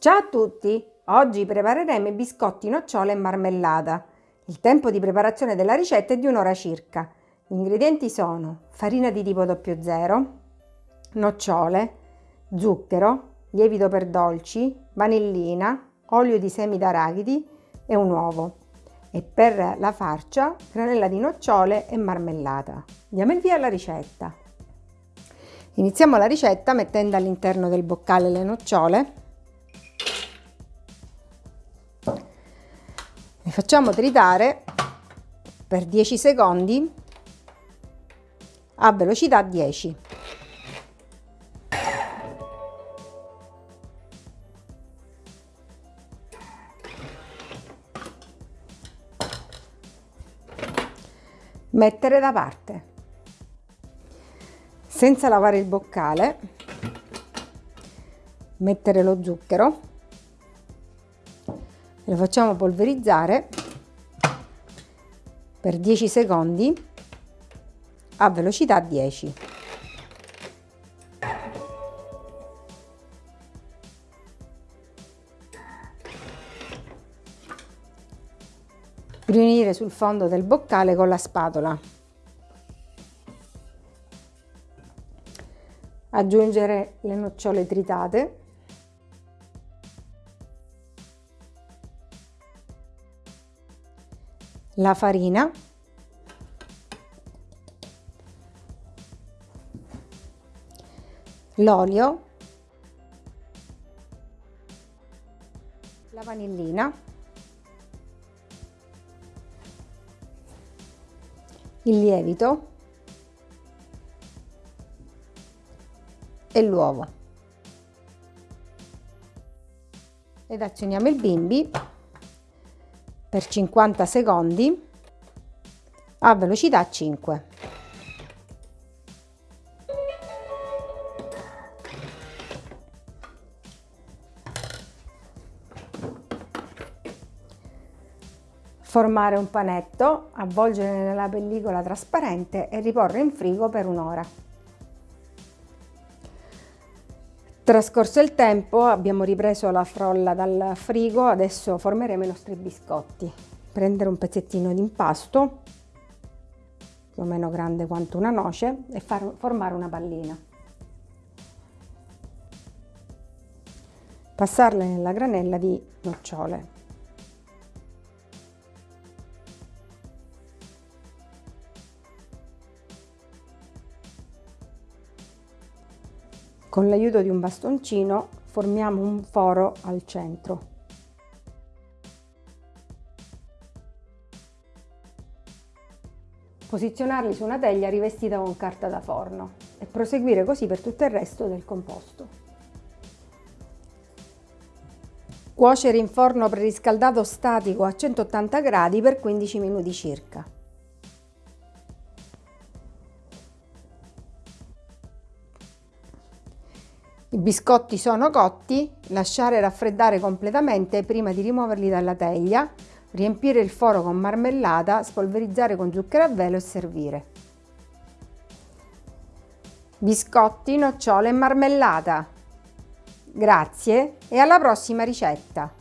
Ciao a tutti! Oggi prepareremo i biscotti nocciole e marmellata. Il tempo di preparazione della ricetta è di un'ora circa. Gli ingredienti sono farina di tipo 00, nocciole, zucchero, lievito per dolci, vanillina, olio di semi d'arachidi e un uovo. E per la farcia, granella di nocciole e marmellata. Diamo il via alla ricetta. Iniziamo la ricetta mettendo all'interno del boccale le nocciole Le facciamo tritare per 10 secondi a velocità 10. Mettere da parte. Senza lavare il boccale, mettere lo zucchero lo facciamo polverizzare per 10 secondi a velocità 10. Riunire sul fondo del boccale con la spatola. Aggiungere le nocciole tritate la farina. L'olio. La vanillina. Il lievito. E l'uovo. Ed azioniamo il bimbi per 50 secondi a velocità 5. Formare un panetto, avvolgere nella pellicola trasparente e riporre in frigo per un'ora. Trascorso il tempo abbiamo ripreso la frolla dal frigo, adesso formeremo i nostri biscotti. Prendere un pezzettino di impasto, più o meno grande quanto una noce, e far formare una pallina. Passarle nella granella di nocciole. Con l'aiuto di un bastoncino formiamo un foro al centro. Posizionarli su una teglia rivestita con carta da forno e proseguire così per tutto il resto del composto. Cuocere in forno preriscaldato statico a 180 gradi per 15 minuti circa. I biscotti sono cotti, lasciare raffreddare completamente prima di rimuoverli dalla teglia, riempire il foro con marmellata, spolverizzare con zucchero a velo e servire. Biscotti, nocciole e marmellata. Grazie e alla prossima ricetta!